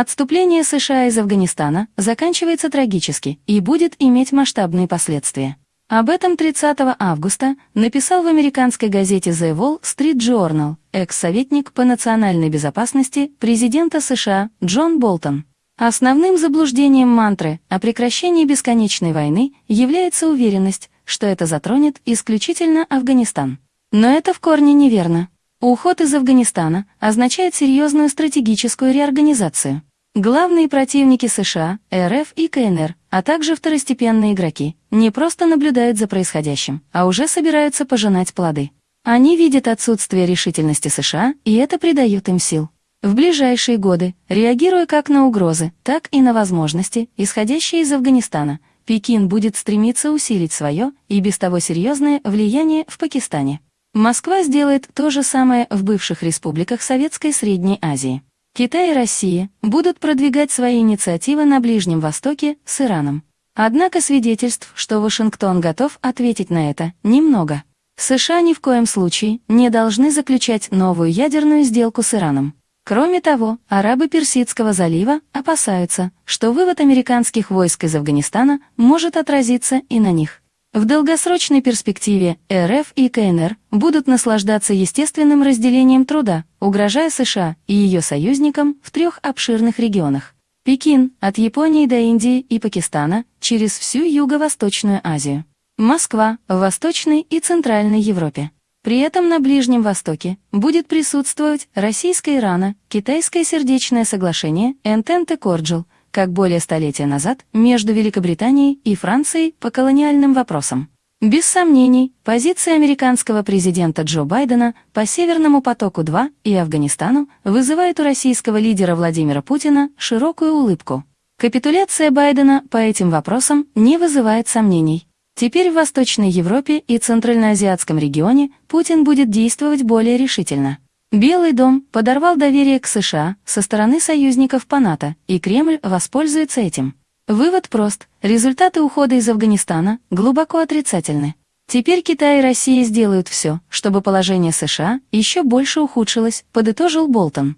Отступление США из Афганистана заканчивается трагически и будет иметь масштабные последствия. Об этом 30 августа написал в американской газете The Wall Street Journal экс-советник по национальной безопасности президента США Джон Болтон. Основным заблуждением мантры о прекращении бесконечной войны является уверенность, что это затронет исключительно Афганистан. Но это в корне неверно. Уход из Афганистана означает серьезную стратегическую реорганизацию. Главные противники США, РФ и КНР, а также второстепенные игроки, не просто наблюдают за происходящим, а уже собираются пожинать плоды. Они видят отсутствие решительности США, и это придает им сил. В ближайшие годы, реагируя как на угрозы, так и на возможности, исходящие из Афганистана, Пекин будет стремиться усилить свое и без того серьезное влияние в Пакистане. Москва сделает то же самое в бывших республиках Советской Средней Азии. Китай и Россия будут продвигать свои инициативы на Ближнем Востоке с Ираном. Однако свидетельств, что Вашингтон готов ответить на это, немного. США ни в коем случае не должны заключать новую ядерную сделку с Ираном. Кроме того, арабы Персидского залива опасаются, что вывод американских войск из Афганистана может отразиться и на них. В долгосрочной перспективе РФ и КНР будут наслаждаться естественным разделением труда, угрожая США и ее союзникам в трех обширных регионах. Пекин от Японии до Индии и Пакистана через всю Юго-Восточную Азию. Москва в Восточной и Центральной Европе. При этом на Ближнем Востоке будет присутствовать российско-ирано, китайское сердечное соглашение Entente Cordial – как более столетия назад, между Великобританией и Францией по колониальным вопросам. Без сомнений, позиция американского президента Джо Байдена по Северному потоку-2 и Афганистану вызывает у российского лидера Владимира Путина широкую улыбку. Капитуляция Байдена по этим вопросам не вызывает сомнений. Теперь в Восточной Европе и Центральноазиатском регионе Путин будет действовать более решительно. Белый дом подорвал доверие к США со стороны союзников по НАТО, и Кремль воспользуется этим. Вывод прост. Результаты ухода из Афганистана глубоко отрицательны. Теперь Китай и Россия сделают все, чтобы положение США еще больше ухудшилось, подытожил Болтон.